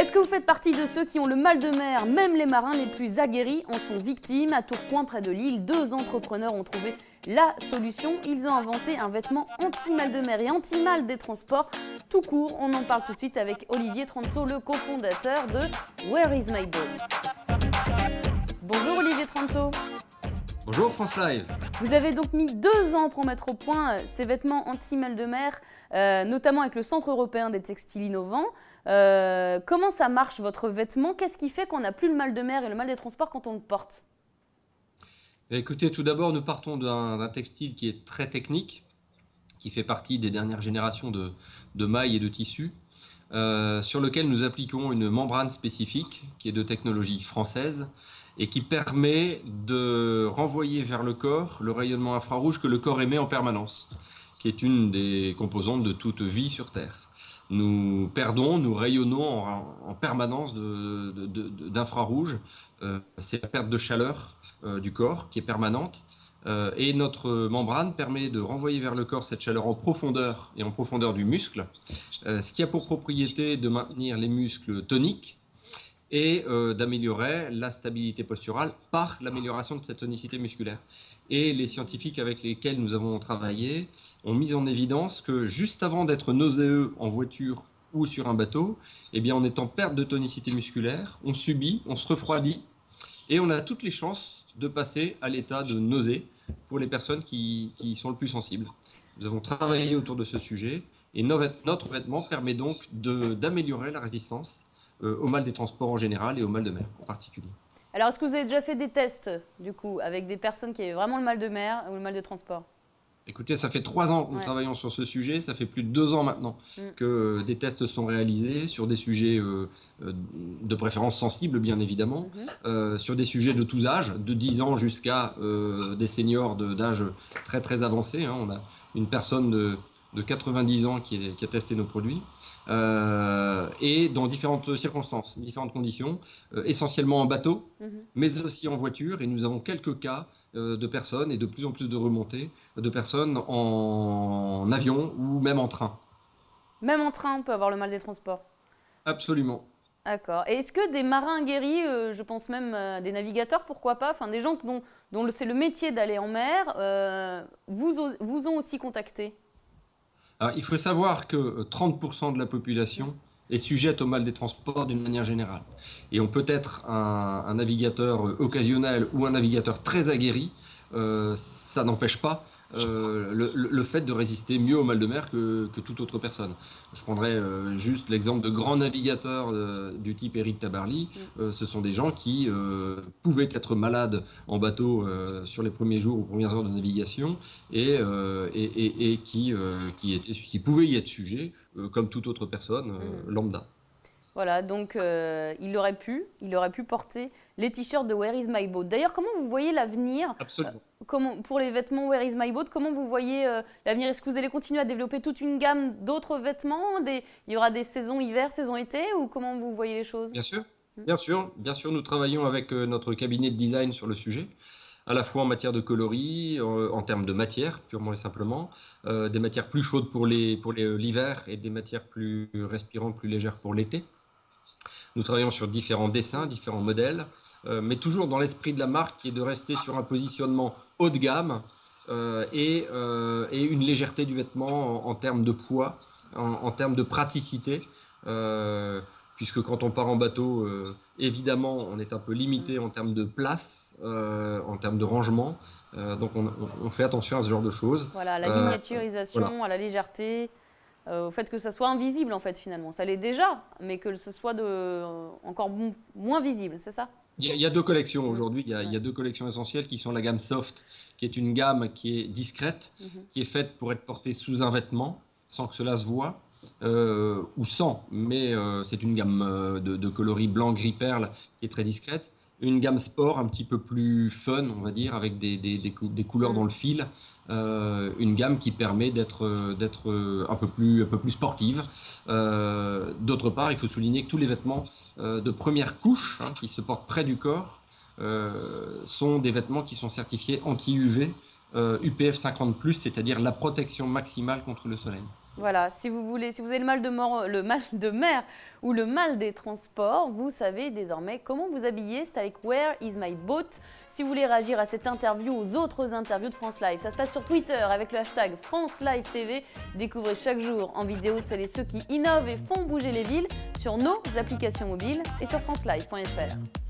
Est-ce que vous faites partie de ceux qui ont le mal de mer? Même les marins les plus aguerris en sont victimes. À Tourcoing, près de l'île, deux entrepreneurs ont trouvé la solution. Ils ont inventé un vêtement anti-mal de mer et anti-mal des transports. Tout court, on en parle tout de suite avec Olivier Transo, le cofondateur de Where is my boat Bonjour Olivier Transo. Bonjour France Live. Vous avez donc mis deux ans pour mettre au point euh, ces vêtements anti-mal de mer, euh, notamment avec le Centre européen des textiles innovants. Euh, comment ça marche votre vêtement? Qu'est-ce qui fait qu'on n'a plus le mal de mer et le mal des transports quand on le porte? Eh, Écoutez, tout d'abord, nous partons d'un textile qui est très technique, qui fait partie des dernières générations de, mailles et de tissus, sur lequel nous appliquons une membrane spécifique qui est de technologie française et qui permet de renvoyer vers le corps le rayonnement infrarouge que le corps émet en permanence, qui est une des composantes de toute vie sur Terre. Nous perdons, nous rayonnons en, permanence d'infrarouge. Euh, c'est la perte de chaleur euh, du corps qui est permanente. Euh, et notre membrane permet de renvoyer vers le corps cette chaleur en profondeur et en profondeur du muscle, ce qui a pour propriété de maintenir les muscles toniques et euh, d'améliorer la stabilité posturale par l'amélioration de cette tonicité musculaire. Et les scientifiques avec lesquels nous avons travaillé ont mis en évidence que juste avant d'être nauséeux en voiture ou sur un bateau, eh bien on est perte de tonicité musculaire, on subit, on se refroidit et on a toutes les chances de passer à l'état de nausée pour les personnes qui, qui, sont le plus sensibles. Nous avons travaillé autour de ce sujet et notre vêtement permet donc d'améliorer la résistance au mal des transports en général et au mal de mer en particulier. Alors, est-ce que vous avez déjà fait des tests, du coup, avec des personnes qui avaient vraiment le mal de mer ou le mal de transport? Écoutez, ça fait trois ans que nous travaillons sur ce sujet, ça fait plus de deux ans maintenant mm. que des tests sont réalisés sur des sujets euh, euh, de préférence sensibles, bien évidemment, mm-hmm. sur des sujets de tous âges, de 10 ans jusqu'à des seniors d'âge très très avancé. Hein. On a une personne de, de 90 ans qui, a testé nos produits, euh, et dans différentes circonstances, différentes conditions, euh, essentiellement en bateau, mhm. mais aussi en voiture, et nous avons quelques cas euh, de personnes, et de plus en plus de remontées, de personnes en, avion ou même en train. Même en train, on peut avoir le mal des transports Absolument. D'accord. Et est-ce que des marins guéris, je pense même des navigateurs, pourquoi pas, enfin des gens dont, dont c'est le métier d'aller en mer, vous, vous ont aussi contacté? Il faut savoir que 30% euh, de la population est sujette au mal des transports d'une manière générale. Et on peut être un, navigateur euh, occasionnel ou un navigateur très aguerri, euh, ça n'empêche pas euh, le, fait de résister mieux au mal de mer que, toute autre personne. Je prendrais euh, juste l'exemple de grands navigateurs euh, du type Eric Tabarly. Mm. ce sont des gens qui pouvaient être malades en bateau sur les premiers jours ou premières heures de navigation et, et, et, qui, qui, étaient, qui pouvaient y être sujets comme toute autre personne mm. lambda. Voilà, donc euh, il aurait pu, il aurait pu porter les t-shirts de Where is my boat? D'ailleurs, comment vous voyez l'avenir Absolument. Euh, comment, pour les vêtements Where is my boat, comment vous voyez euh, l'avenir? Est-ce que vous allez continuer à développer toute une gamme d'autres vêtements? Des, Il y aura des saisons hiver, saison été, ou comment vous voyez les choses? Bien sûr, hmm. bien sûr, bien sûr. Nous travaillons avec notre cabinet de design sur le sujet à la fois en matière de coloris, en, termes de matière, purement et simplement, des matières plus chaudes pour l'hiver pour et des matières plus respirantes, plus légères pour l'été. Nous travaillons sur différents dessins, différents modèles, euh, mais toujours dans l'esprit de la marque qui est de rester sur un positionnement haut de gamme euh, euh, et, une légèreté du vêtement en, termes de poids, en, termes de praticité. puisque quand on part en bateau, évidemment, on est un peu limité en termes de place, en termes de rangement. donc on, fait attention à ce genre de choses. Voilà, la miniaturisation, à la légèreté. Euh, au fait que ça soit invisible en fait finalement. Ça l'est déjà, mais que ce soit de, euh, encore moins visible, c'est ça? Il y, a, deux collections aujourd'hui. Il, y a deux collections essentielles qui sont la gamme soft, qui est une gamme qui est discrète, mhm. qui est faite pour être portée sous un vêtement sans que cela se voit. Euh, ou sans, mais c'est une gamme de, de, coloris blanc, gris, perle qui est très discrète une gamme sport un petit peu plus fun, on va dire, avec des, couleurs dans le fil, euh, une gamme qui permet d'être d'être un peu plus un peu plus sportive. Euh, d'autre part, il faut souligner que tous les vêtements euh, de première couche hein, qui se portent près du corps sont des vêtements qui sont certifiés anti-UV UPF 50+, c'est-à-dire la protection maximale contre le soleil. Voilà, si vous voulez, si vous avez le mal de, le mal de mer ou le mal des transports, vous savez désormais comment vous habiller. C'est avec Where is my boat? Si vous voulez réagir à cette interview, aux autres interviews de France Live, ça se passe sur Twitter avec le hashtag France Live TV. Découvrez chaque jour en vidéo celles et ceux qui innovent et font bouger les villes sur nos applications mobiles et sur francelive.fr.